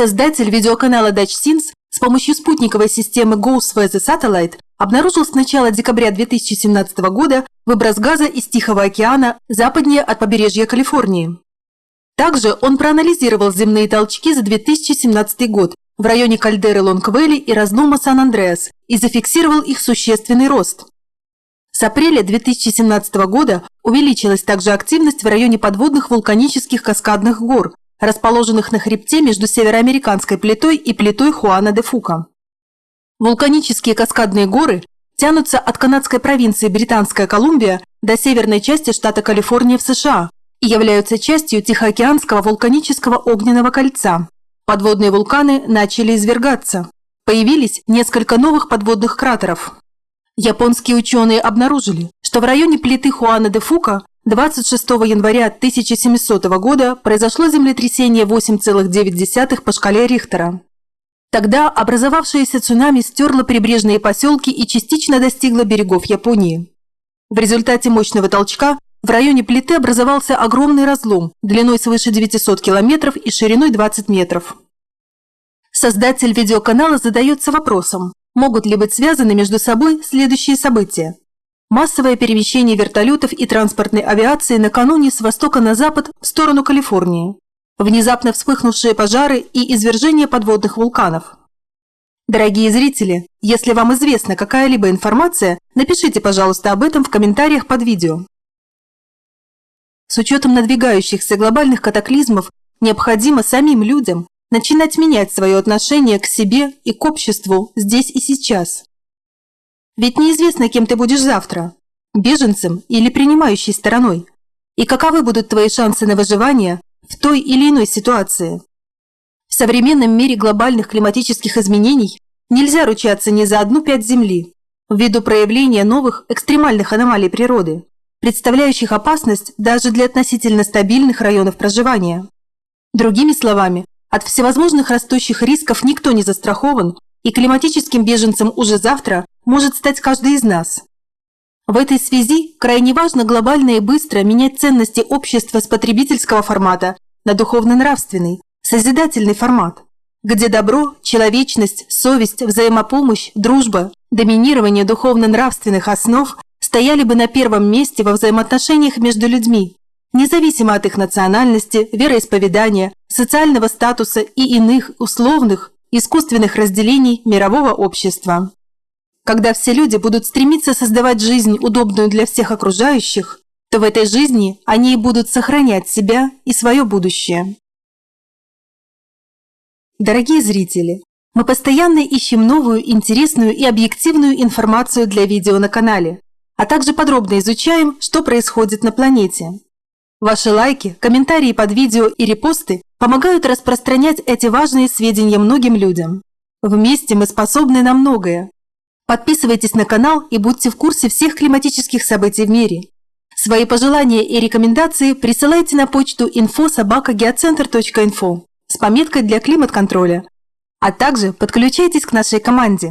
Создатель видеоканала Dutch Scenes с помощью спутниковой системы Ghost Weather Satellite обнаружил с начала декабря 2017 года выброс газа из Тихого океана западнее от побережья Калифорнии. Также он проанализировал земные толчки за 2017 год в районе кальдеры Лонгвелли и разлома Сан-Андреас и зафиксировал их существенный рост. С апреля 2017 года увеличилась также активность в районе подводных вулканических каскадных гор, расположенных на хребте между североамериканской плитой и плитой Хуана де Фука. Вулканические каскадные горы тянутся от канадской провинции Британская Колумбия до северной части штата Калифорния в США и являются частью Тихоокеанского вулканического огненного кольца. Подводные вулканы начали извергаться. Появились несколько новых подводных кратеров. Японские ученые обнаружили, что в районе плиты Хуана де Фука 26 января 1700 года произошло землетрясение 8,9 по шкале Рихтера. Тогда образовавшееся цунами стерло прибрежные поселки и частично достигло берегов Японии. В результате мощного толчка в районе плиты образовался огромный разлом длиной свыше 900 километров и шириной 20 метров. Создатель видеоканала задается вопросом, могут ли быть связаны между собой следующие события. Массовое перемещение вертолетов и транспортной авиации накануне с востока на запад в сторону Калифорнии. Внезапно вспыхнувшие пожары и извержение подводных вулканов. Дорогие зрители, если вам известна какая-либо информация, напишите, пожалуйста, об этом в комментариях под видео. С учетом надвигающихся глобальных катаклизмов необходимо самим людям начинать менять свое отношение к себе и к обществу здесь и сейчас. Ведь неизвестно, кем ты будешь завтра – беженцем или принимающей стороной. И каковы будут твои шансы на выживание в той или иной ситуации. В современном мире глобальных климатических изменений нельзя ручаться ни за одну пять Земли, ввиду проявления новых экстремальных аномалий природы, представляющих опасность даже для относительно стабильных районов проживания. Другими словами, от всевозможных растущих рисков никто не застрахован, и климатическим беженцем уже завтра может стать каждый из нас. В этой связи крайне важно глобально и быстро менять ценности общества с потребительского формата на духовно-нравственный, созидательный формат, где добро, человечность, совесть, взаимопомощь, дружба, доминирование духовно-нравственных основ стояли бы на первом месте во взаимоотношениях между людьми, независимо от их национальности, вероисповедания, социального статуса и иных условных, искусственных разделений мирового общества. Когда все люди будут стремиться создавать жизнь, удобную для всех окружающих, то в этой жизни они и будут сохранять себя и свое будущее. Дорогие зрители, мы постоянно ищем новую, интересную и объективную информацию для видео на канале, а также подробно изучаем, что происходит на планете. Ваши лайки, комментарии под видео и репосты помогают распространять эти важные сведения многим людям. Вместе мы способны на многое, Подписывайтесь на канал и будьте в курсе всех климатических событий в мире. Свои пожелания и рекомендации присылайте на почту info.sobaka.geocenter.info с пометкой для климат-контроля, а также подключайтесь к нашей команде.